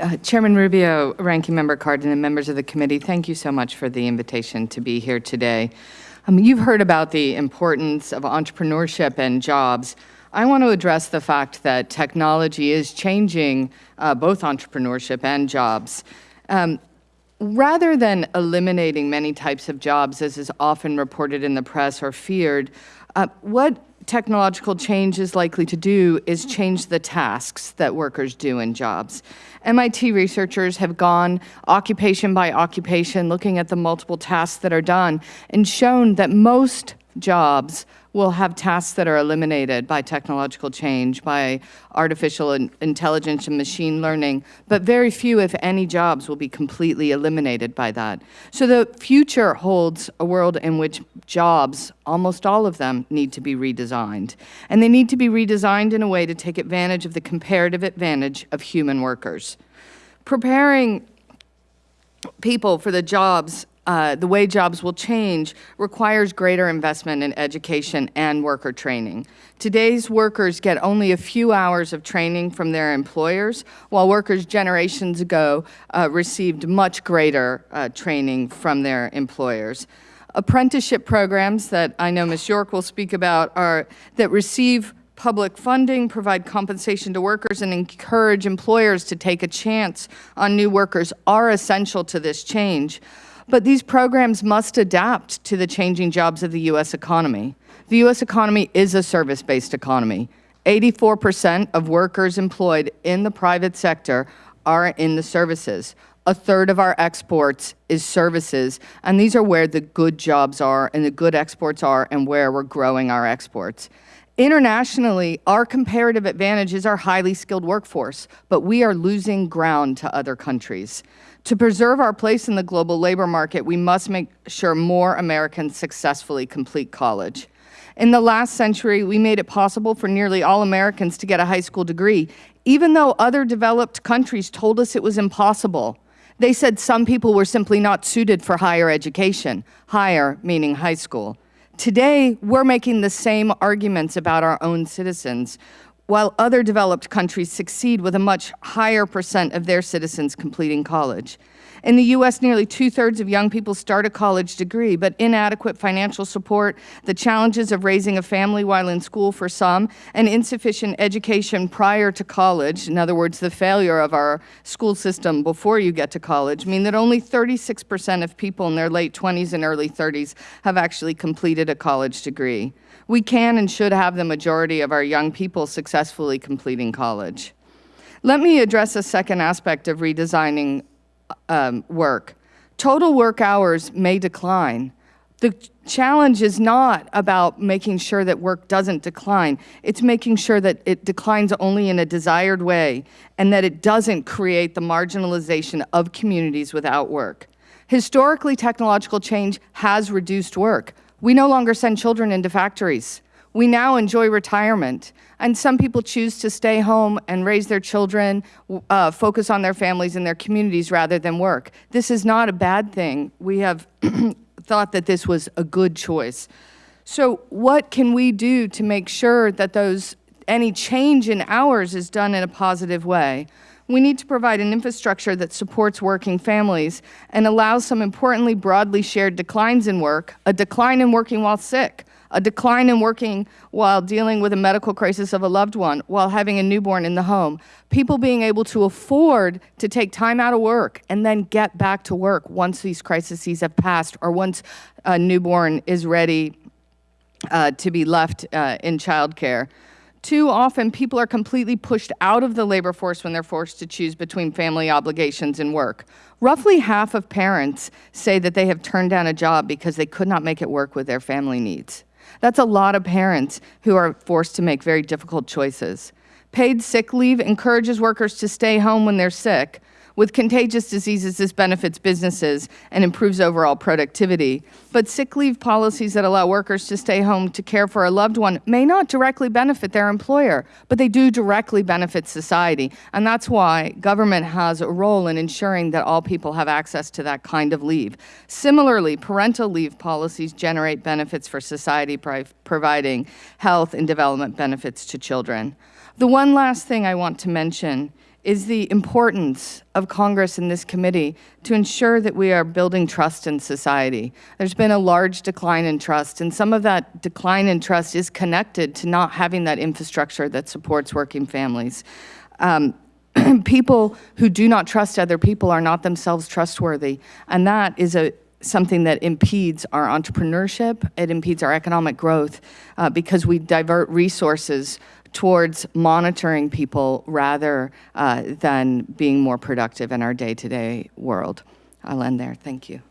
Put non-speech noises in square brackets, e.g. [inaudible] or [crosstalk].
Uh, Chairman Rubio, Ranking Member Cardin, and members of the committee, thank you so much for the invitation to be here today. Um, you've heard about the importance of entrepreneurship and jobs. I want to address the fact that technology is changing uh, both entrepreneurship and jobs. Um, rather than eliminating many types of jobs, as is often reported in the press or feared, uh, what technological change is likely to do is change the tasks that workers do in jobs. MIT researchers have gone occupation by occupation, looking at the multiple tasks that are done, and shown that most jobs will have tasks that are eliminated by technological change, by artificial intelligence and machine learning, but very few, if any, jobs will be completely eliminated by that. So the future holds a world in which jobs, almost all of them, need to be redesigned. And they need to be redesigned in a way to take advantage of the comparative advantage of human workers. Preparing people for the jobs uh, the way jobs will change requires greater investment in education and worker training. Today's workers get only a few hours of training from their employers, while workers generations ago uh, received much greater uh, training from their employers. Apprenticeship programs that I know Ms. York will speak about are that receive public funding, provide compensation to workers, and encourage employers to take a chance on new workers are essential to this change. But these programs must adapt to the changing jobs of the U.S. economy. The U.S. economy is a service-based economy. 84 percent of workers employed in the private sector are in the services. A third of our exports is services, and these are where the good jobs are and the good exports are and where we're growing our exports. Internationally, our comparative advantage is our highly skilled workforce, but we are losing ground to other countries. To preserve our place in the global labor market, we must make sure more Americans successfully complete college. In the last century, we made it possible for nearly all Americans to get a high school degree, even though other developed countries told us it was impossible. They said some people were simply not suited for higher education, higher meaning high school. Today, we're making the same arguments about our own citizens while other developed countries succeed with a much higher percent of their citizens completing college. In the U.S., nearly two-thirds of young people start a college degree, but inadequate financial support, the challenges of raising a family while in school for some, and insufficient education prior to college, in other words, the failure of our school system before you get to college, mean that only 36 percent of people in their late 20s and early 30s have actually completed a college degree. We can and should have the majority of our young people successfully completing college. Let me address a second aspect of redesigning um, work. Total work hours may decline. The challenge is not about making sure that work doesn't decline. It's making sure that it declines only in a desired way and that it doesn't create the marginalization of communities without work. Historically, technological change has reduced work. We no longer send children into factories. We now enjoy retirement, and some people choose to stay home and raise their children, uh, focus on their families and their communities rather than work. This is not a bad thing. We have [clears throat] thought that this was a good choice. So what can we do to make sure that those any change in hours is done in a positive way? We need to provide an infrastructure that supports working families and allows some importantly broadly shared declines in work, a decline in working while sick, a decline in working while dealing with a medical crisis of a loved one, while having a newborn in the home, people being able to afford to take time out of work and then get back to work once these crises have passed or once a newborn is ready uh, to be left uh, in childcare. Too often, people are completely pushed out of the labor force when they're forced to choose between family obligations and work. Roughly half of parents say that they have turned down a job because they could not make it work with their family needs. That's a lot of parents who are forced to make very difficult choices. Paid sick leave encourages workers to stay home when they're sick, with contagious diseases, this benefits businesses and improves overall productivity. But sick leave policies that allow workers to stay home to care for a loved one may not directly benefit their employer, but they do directly benefit society. And that's why government has a role in ensuring that all people have access to that kind of leave. Similarly, parental leave policies generate benefits for society, by providing health and development benefits to children. The one last thing I want to mention is the importance of Congress and this committee to ensure that we are building trust in society. There's been a large decline in trust, and some of that decline in trust is connected to not having that infrastructure that supports working families. Um, [clears throat] people who do not trust other people are not themselves trustworthy, and that is a something that impedes our entrepreneurship, it impedes our economic growth uh, because we divert resources towards monitoring people rather uh, than being more productive in our day-to-day world. I'll end there. Thank you.